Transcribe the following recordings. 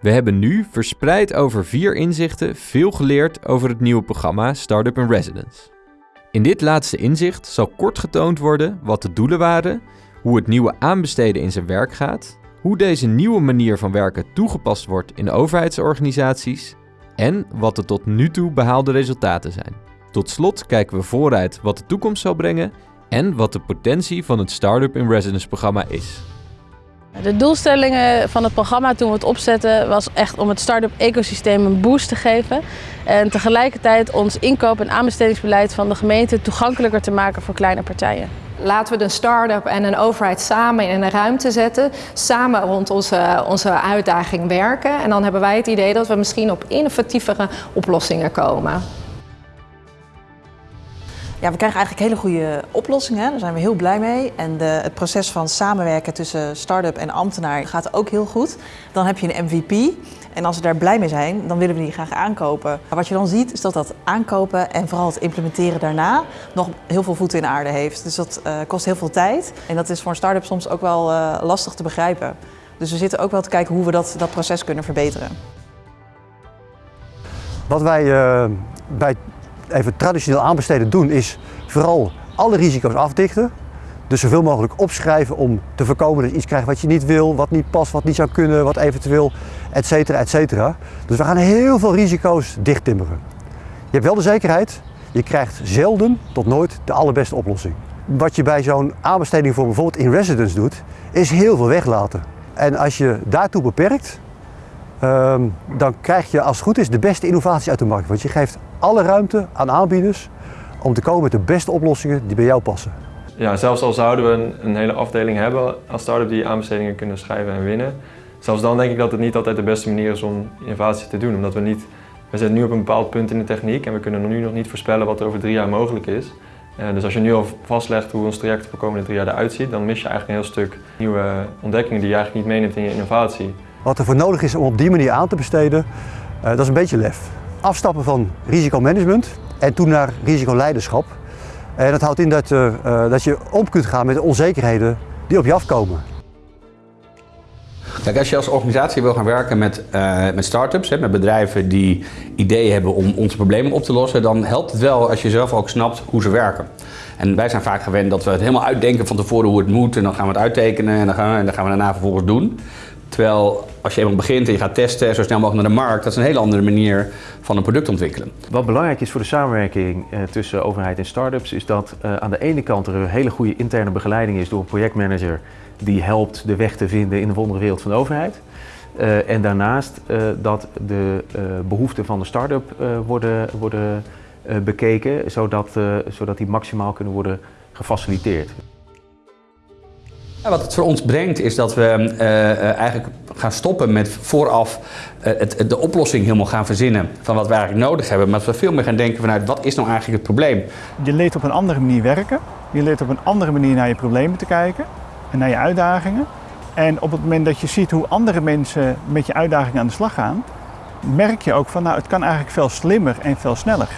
We hebben nu, verspreid over vier inzichten, veel geleerd over het nieuwe programma Startup in Residence. In dit laatste inzicht zal kort getoond worden wat de doelen waren, hoe het nieuwe aanbesteden in zijn werk gaat, hoe deze nieuwe manier van werken toegepast wordt in overheidsorganisaties en wat de tot nu toe behaalde resultaten zijn. Tot slot kijken we vooruit wat de toekomst zal brengen en wat de potentie van het Startup in Residence programma is. De doelstellingen van het programma toen we het opzetten was echt om het start-up ecosysteem een boost te geven. En tegelijkertijd ons inkoop- en aanbestedingsbeleid van de gemeente toegankelijker te maken voor kleine partijen. Laten we een start-up en een overheid samen in een ruimte zetten. Samen rond onze, onze uitdaging werken. En dan hebben wij het idee dat we misschien op innovatievere oplossingen komen. Ja, we krijgen eigenlijk hele goede oplossingen. Daar zijn we heel blij mee. En de, het proces van samenwerken tussen start-up en ambtenaar gaat ook heel goed. Dan heb je een MVP. En als we daar blij mee zijn, dan willen we die graag aankopen. Wat je dan ziet, is dat dat aankopen en vooral het implementeren daarna nog heel veel voeten in de aarde heeft. Dus dat uh, kost heel veel tijd. En dat is voor een start-up soms ook wel uh, lastig te begrijpen. Dus we zitten ook wel te kijken hoe we dat, dat proces kunnen verbeteren. Wat wij uh, bij even traditioneel aanbesteden doen is vooral alle risico's afdichten. Dus zoveel mogelijk opschrijven om te voorkomen dat je iets krijgt wat je niet wil, wat niet past, wat niet zou kunnen, wat eventueel, et cetera, et cetera. Dus we gaan heel veel risico's dichttimmeren. Je hebt wel de zekerheid, je krijgt zelden tot nooit de allerbeste oplossing. Wat je bij zo'n aanbesteding voor bijvoorbeeld in residence doet, is heel veel weglaten. En als je daartoe beperkt, um, dan krijg je als het goed is de beste innovaties uit de markt. Want je geeft alle ruimte aan aanbieders om te komen met de beste oplossingen die bij jou passen. Ja, zelfs al zouden we een, een hele afdeling hebben als start-up die aanbestedingen kunnen schrijven en winnen. Zelfs dan denk ik dat het niet altijd de beste manier is om innovatie te doen. Omdat we niet, we zitten nu op een bepaald punt in de techniek en we kunnen nu nog niet voorspellen wat er over drie jaar mogelijk is. Uh, dus als je nu al vastlegt hoe ons traject voor de komende drie jaar eruit ziet, dan mis je eigenlijk een heel stuk nieuwe ontdekkingen die je eigenlijk niet meeneemt in je innovatie. Wat er voor nodig is om op die manier aan te besteden, uh, dat is een beetje lef. Afstappen van risicomanagement en toen naar risicoleiderschap. En dat houdt in dat, uh, dat je om kunt gaan met de onzekerheden die op je afkomen. Kijk, als je als organisatie wil gaan werken met, uh, met start-ups, met bedrijven die ideeën hebben om onze problemen op te lossen, dan helpt het wel als je zelf ook snapt hoe ze werken. En wij zijn vaak gewend dat we het helemaal uitdenken van tevoren hoe het moet en dan gaan we het uittekenen en dan gaan en dan gaan we daarna vervolgens doen. Terwijl als je eenmaal begint en je gaat testen zo snel mogelijk naar de markt, dat is een hele andere manier van een product ontwikkelen. Wat belangrijk is voor de samenwerking eh, tussen overheid en start-ups is dat eh, aan de ene kant er een hele goede interne begeleiding is door een projectmanager die helpt de weg te vinden in de wondere wereld van de overheid. Uh, en daarnaast dat de behoeften van de start-up worden, worden bekeken, zodat, zodat die maximaal kunnen worden gefaciliteerd. Wat het voor ons brengt is dat we uh, eigenlijk gaan stoppen met vooraf uh, het, de oplossing helemaal gaan verzinnen van wat we eigenlijk nodig hebben. Maar dat we veel meer gaan denken vanuit wat is nou eigenlijk het probleem. Je leert op een andere manier werken. Je leert op een andere manier naar je problemen te kijken en naar je uitdagingen. En op het moment dat je ziet hoe andere mensen met je uitdagingen aan de slag gaan, merk je ook van nou het kan eigenlijk veel slimmer en veel sneller.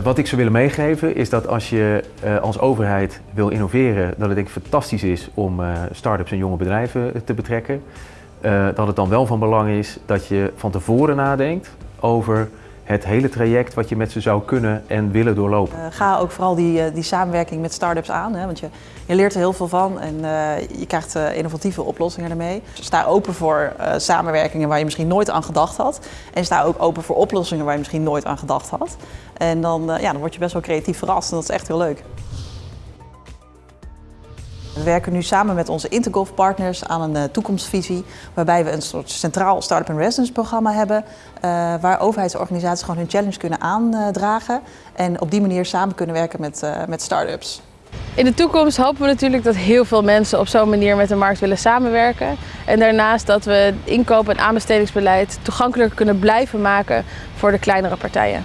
Wat ik zou willen meegeven is dat als je uh, als overheid wil innoveren, dat het denk fantastisch is om uh, start-ups en jonge bedrijven te betrekken. Dat het dan wel van belang is dat je van tevoren nadenkt over het hele traject wat je met ze zou kunnen en willen doorlopen. Uh, ga ook vooral die, uh, die samenwerking met start-ups aan, hè, want je, je leert er heel veel van en uh, je krijgt innovatieve oplossingen ermee. Sta open voor samenwerkingen waar je misschien nooit aan gedacht had en sta ook open voor oplossingen waar je misschien nooit aan gedacht had. En dan, ja, dan word je best wel creatief verrast en dat is echt heel leuk. We werken nu samen met onze Intergolf partners aan een uh, toekomstvisie waarbij we een soort centraal Startup and Residence programma hebben uh, waar overheidsorganisaties gewoon hun challenge kunnen aandragen en op die manier samen kunnen werken met, uh, met start-ups. In de toekomst hopen we natuurlijk dat heel veel mensen op zo'n manier met de markt willen samenwerken. En daarnaast dat we inkoop- en aanbestedingsbeleid toegankelijker kunnen blijven maken voor de kleinere partijen.